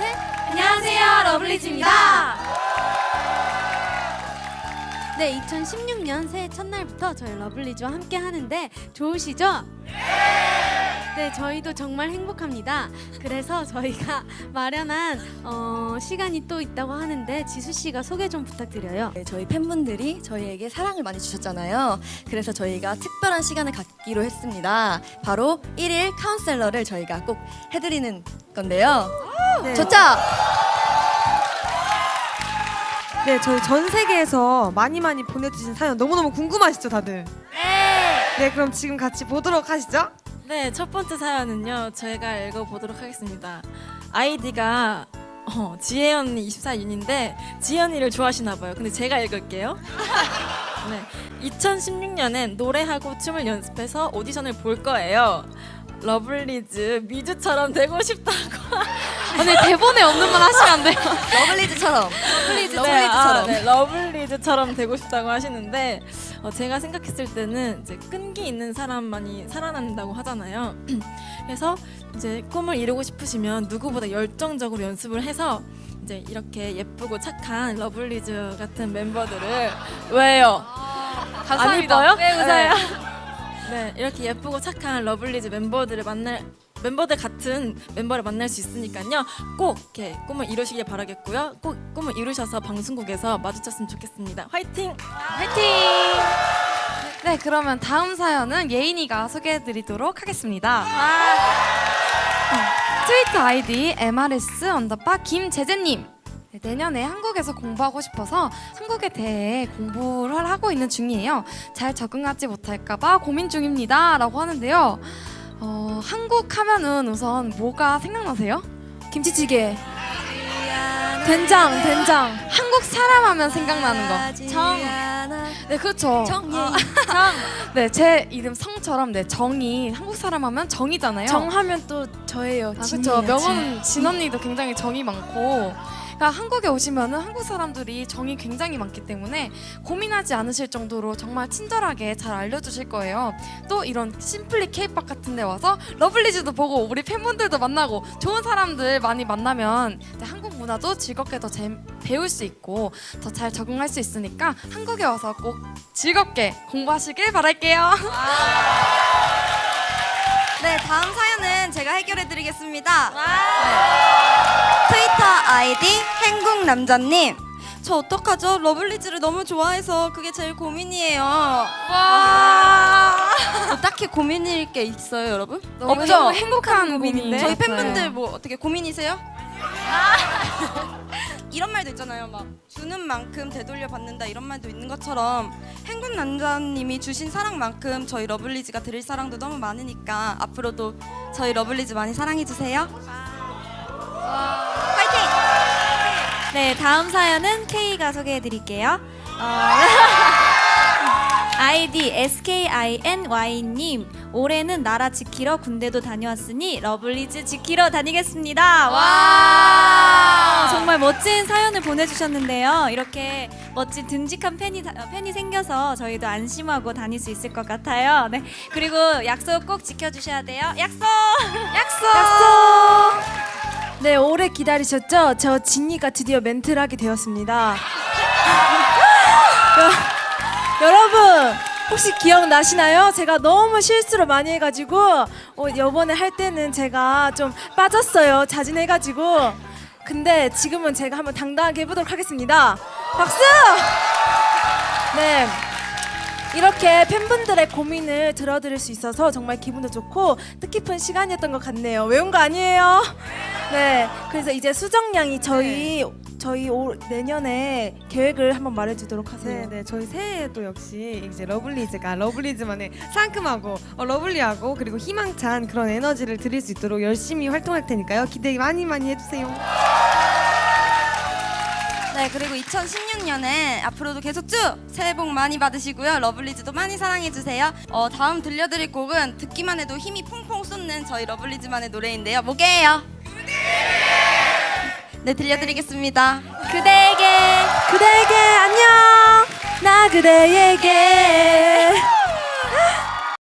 셋. 안녕하세요, 러블리즈입니다. 네, 2016년 새해 첫날부터 저희 러블리즈와 함께 하는데 좋으시죠? 네, 저희도 정말 행복합니다. 그래서 저희가 마련한 어, 시간이 또 있다고 하는데 지수 씨가 소개 좀 부탁드려요. 네, 저희 팬분들이 저희에게 사랑을 많이 주셨잖아요. 그래서 저희가 특별한 시간을 갖기로 했습니다. 바로 1일 카운셀러를 저희가 꼭 해드리는 건데요. 네. 좋죠? 네, 저희 전 세계에서 많이 많이 보내주신 사연 너무너무 궁금하시죠, 다들? 네. 네, 그럼 지금 같이 보도록 하시죠. 네, 첫 번째 사연은요. 제가 읽어보도록 하겠습니다. 아이디가 어, 지혜 언니 24윤인데 지혜 언니를 좋아하시나 봐요. 근데 제가 읽을게요. 네, 2016년엔 노래하고 춤을 연습해서 오디션을 볼 거예요. 러블리즈 미주처럼 되고 싶다고. 오늘 대본에 없는 말 하시면 안 돼요. 러블리즈처럼. 러블리즈, 러블리즈처럼. 네, 러블리즈처럼 되고 싶다고 하시는데 어, 제가 생각했을 때는 이제 끈기 있는 사람만이 살아난다고 하잖아요. 그래서 이제 꿈을 이루고 싶으시면 누구보다 열정적으로 연습을 해서 이제 이렇게 예쁘고 착한 러블리즈 같은 멤버들을 왜요? 안 이뻐요? 왜 웃어요? 네, 이렇게 예쁘고 착한 러블리즈 멤버들을 만날 멤버들 같은 멤버를 만날 수 있으니까요. 꼭 이렇게 꿈을 이루시길 바라겠고요. 꼭 꿈을 이루셔서 방송국에서 마주쳤으면 좋겠습니다. 화이팅! 화이팅! 네, 그러면 다음 사연은 예인이가 소개해드리도록 하겠습니다. 어, 트위터 아이디 MRS 언더바 김재재님. 네, 내년에 한국에서 공부하고 싶어서 한국에 대해 공부를 하고 있는 중이에요. 잘 적응하지 못할까봐 고민 중입니다. 라고 하는데요. 어, 한국 하면은 우선 뭐가 생각나세요? 김치찌개. 된장, 된장. 한국 사람 하면 생각나는 거. 정. 네, 그렇죠. 아, 정. 네, 제 이름 성처럼 네, 정이 한국 사람 하면 정이잖아요. 정 하면 또 저예요. 아, 그렇죠. 명언 진 언니도 굉장히 정이 많고. 그러니까 한국에 오시면은 한국 사람들이 정이 굉장히 많기 때문에 고민하지 않으실 정도로 정말 친절하게 잘 알려주실 거예요. 또 이런 심플리 케이팝 같은 데 와서 러블리즈도 보고 우리 팬분들도 만나고 좋은 사람들 많이 만나면 한국 문화도 즐겁게 더 재- 배울 수 있고 더 잘 적응할 수 있으니까 한국에 와서 꼭 즐겁게 공부하시길 바랄게요. 네, 다음 사연은 제가 해결해 드리겠습니다. 네. 아이디 행국남자님. 저 어떡하죠? 러블리즈를 너무 좋아해서 그게 제일 고민이에요. 와. 뭐 딱히 고민일 게 있어요, 여러분? 없죠? 행복한 고민인데 저희 팬분들 뭐 어떻게 고민이세요? 이런 말도 있잖아요. 막 주는 만큼 되돌려 받는다 이런 말도 있는 것처럼 행국남자님이 주신 사랑만큼 저희 러블리즈가 드릴 사랑도 너무 많으니까 앞으로도 저희 러블리즈 많이 사랑해 주세요. 네, 다음 사연은 Kei가 소개해 드릴게요. 어, 아이디 SKINY님 올해는 나라 지키러 군대도 다녀왔으니 러블리즈 지키러 다니겠습니다. 와 정말 멋진 사연을 보내주셨는데요. 이렇게 멋진 듬직한 팬이 다- 팬이 생겨서 저희도 안심하고 다닐 수 있을 것 같아요. 네 그리고 약속 꼭 지켜주셔야 돼요. 약속. 약속. 네, 오래 기다리셨죠? 저 진이가 드디어 멘트를 하게 되었습니다. 여- 여러분, 혹시 기억나시나요? 제가 너무 실수를 많이 해가지고 어, 이번에 할 때는 제가 좀 빠졌어요. 자진해가지고. 근데 지금은 제가 한번 당당하게 해보도록 하겠습니다. 박수! 네. 이렇게 팬분들의 고민을 들어드릴 수 있어서 정말 기분도 좋고 뜻깊은 시간이었던 것 같네요. 외운 거 아니에요? 네. 그래서 이제 수정 양이 저희 저희 올 내년에 계획을 한번 말해주도록 하세요. 네, 네, 저희 새해에도 역시 이제 러블리즈가 러블리즈만의 상큼하고 어, lovely하고 그리고 희망찬 그런 에너지를 드릴 수 있도록 열심히 활동할 테니까요. 기대 많이 많이 해주세요. 네 그리고 2016년에 앞으로도 계속 쭉 새해 복 많이 받으시고요 러블리즈도 많이 사랑해 주세요. 어, 다음 들려드릴 곡은 듣기만 해도 힘이 퐁퐁 쏟는 저희 러블리즈만의 노래인데요. 뭐게요? 네 들려드리겠습니다. 그대에게 그대에게 안녕 나 그대에게